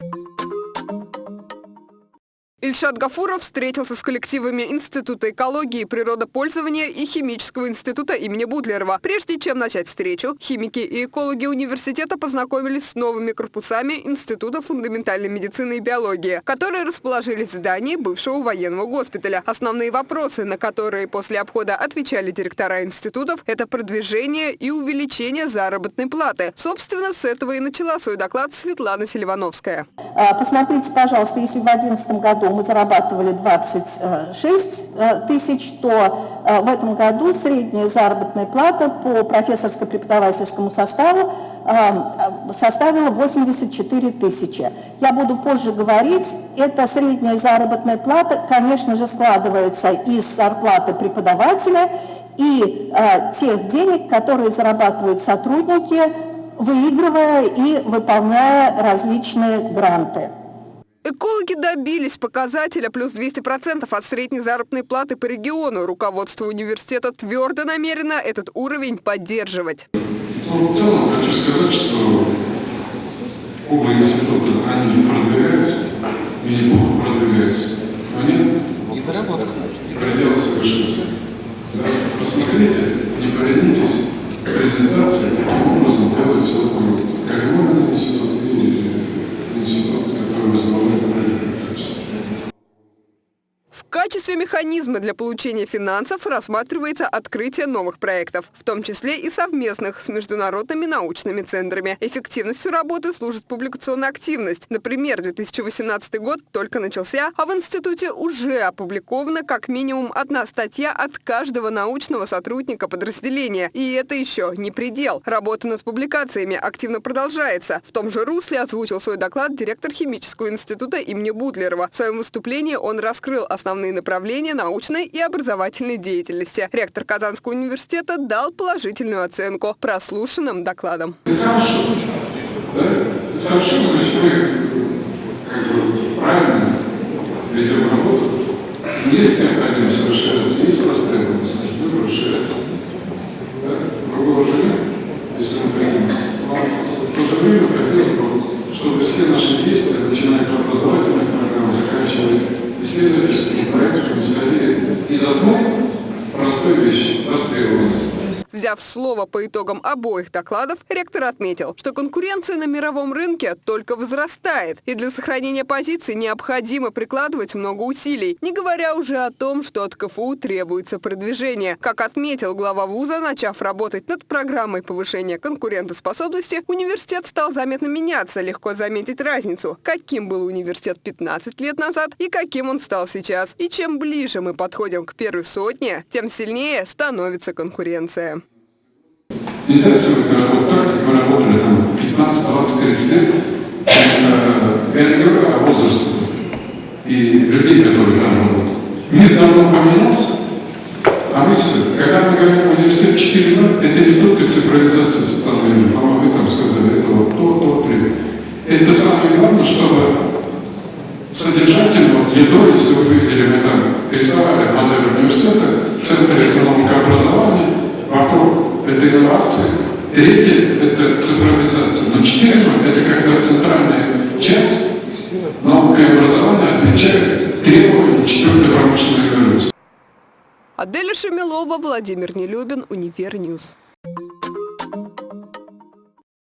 you Ильшат Гафуров встретился с коллективами Института экологии природопользования и Химического института имени Будлерова. Прежде чем начать встречу, химики и экологи университета познакомились с новыми корпусами Института фундаментальной медицины и биологии, которые расположились в здании бывшего военного госпиталя. Основные вопросы, на которые после обхода отвечали директора институтов, это продвижение и увеличение заработной платы. Собственно, с этого и начала свой доклад Светлана Селивановская. А, посмотрите, пожалуйста, если в 2011 году мы зарабатывали 26 э, тысяч, то э, в этом году средняя заработная плата по профессорско-преподавательскому составу э, составила 84 тысячи. Я буду позже говорить, эта средняя заработная плата, конечно же, складывается из зарплаты преподавателя и тех денег, которые зарабатывают сотрудники, выигрывая и выполняя различные гранты. Экологи добились показателя плюс 200% от средней заработной платы по региону. Руководство университета твердо намерено этот уровень поддерживать. Ну, в целом хочу сказать, что оба института, они продвигаются, и неплохо продвигаются. Но нет предела совершенства. Да? Посмотрите, не поленитесь, презентация таким образом делается вот Калимовин институт и В качестве механизма для получения финансов рассматривается открытие новых проектов, в том числе и совместных с международными научными центрами. Эффективностью работы служит публикационная активность. Например, 2018 год только начался, а в институте уже опубликована как минимум одна статья от каждого научного сотрудника подразделения. И это еще не предел. Работа над публикациями активно продолжается. В том же русле озвучил свой доклад директор химического института имени Бутлерова. В своем выступлении он раскрыл основные основные направления научной и образовательной деятельности. Ректор Казанского университета дал положительную оценку прослушанным докладам. хорошо. Да? хорошо, значит, мы как бы правильно ведем работу. Есть необходимость расширяться, есть востребованность, значит, будем расширяться. Да? Другого же нет, если мы хотим. Но в то же время хотелось бы, чтобы все наши действия, начиная от образовательных программ, заканчивая исследовательскими проектами исходили из одной простой вещи – востребованности. Взяв слово по итогам обоих докладов, ректор отметил, что конкуренция на мировом рынке только возрастает, и для сохранения позиций необходимо прикладывать много усилий, не говоря уже о том, что от КФУ требуется продвижение. Как отметил глава вуза, начав работать над программой повышения конкурентоспособности, университет стал заметно меняться, легко заметить разницу, каким был университет 15 лет назад и каким он стал сейчас. И чем ближе мы подходим к первой сотне, тем сильнее становится конкуренция. Нельзя сегодня работать так, как мы работали там 15, 20, 30 лет. Э, я не говорю о возрасте и людей, которые там работают. Мир давно поменялся, а мы все. Когда мы говорим университет 4.0, это не только цифровизация составления, по-моему, вы там сказали, это вот то, то, три. Это самое главное, чтобы содержательно, вот ядро, если вы видели, мы там рисовали модель университета, инновации, третье – это цифровизация. Но четыре – это когда центральная часть наука и образование отвечает требованиям четвертой промышленной революции. Аделя Шамилова, Владимир Нелюбин, Univer News.